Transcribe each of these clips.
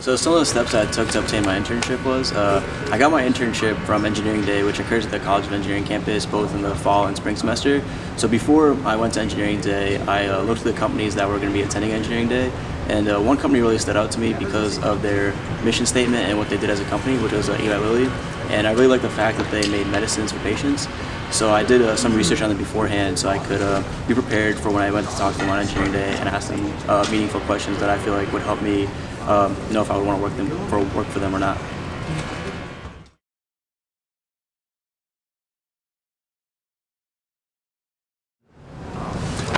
So some of the steps I took to obtain my internship was, uh, I got my internship from Engineering Day, which occurs at the College of Engineering campus both in the fall and spring semester. So before I went to Engineering Day, I uh, looked at the companies that were going to be attending Engineering Day, and uh, one company really stood out to me because of their mission statement and what they did as a company, which was uh, Eli Lilly. And I really like the fact that they made medicines for patients. So I did uh, some research on them beforehand so I could uh, be prepared for when I went to talk to them on engineering day and ask them uh, meaningful questions that I feel like would help me um, know if I would want to work, them, for, work for them or not.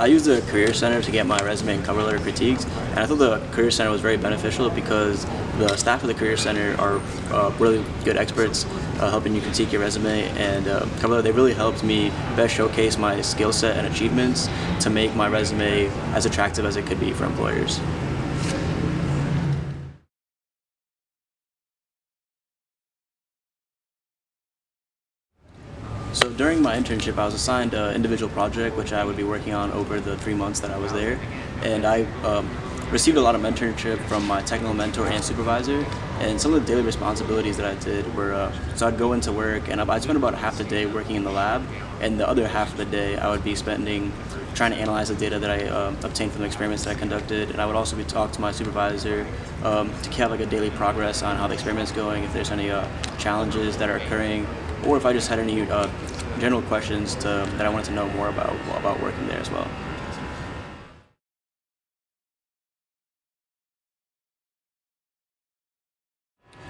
I used the Career Center to get my resume and cover letter critiques, and I thought the Career Center was very beneficial because the staff of the Career Center are uh, really good experts uh, helping you critique your resume and uh, cover letter. They really helped me best showcase my skill set and achievements to make my resume as attractive as it could be for employers. So during my internship, I was assigned an individual project which I would be working on over the three months that I was there. And I um, received a lot of mentorship from my technical mentor and supervisor. And some of the daily responsibilities that I did were, uh, so I'd go into work and I'd spend about half the day working in the lab. And the other half of the day I would be spending trying to analyze the data that I uh, obtained from the experiments that I conducted. And I would also be talking to my supervisor um, to have like a daily progress on how the experiment's going, if there's any uh, challenges that are occurring, or if I just had any uh, general questions to, that I wanted to know more about about working there as well.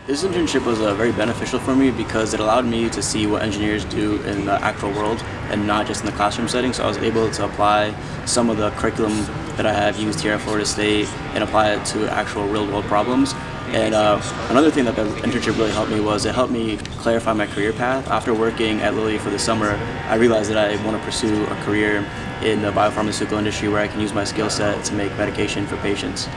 This internship was uh, very beneficial for me because it allowed me to see what engineers do in the actual world and not just in the classroom setting. So I was able to apply some of the curriculum that I have used here at Florida State and apply it to actual real world problems. And uh, another thing that the internship really helped me was it helped me clarify my career path. After working at Lilly for the summer, I realized that I want to pursue a career in the biopharmaceutical industry where I can use my skill set to make medication for patients.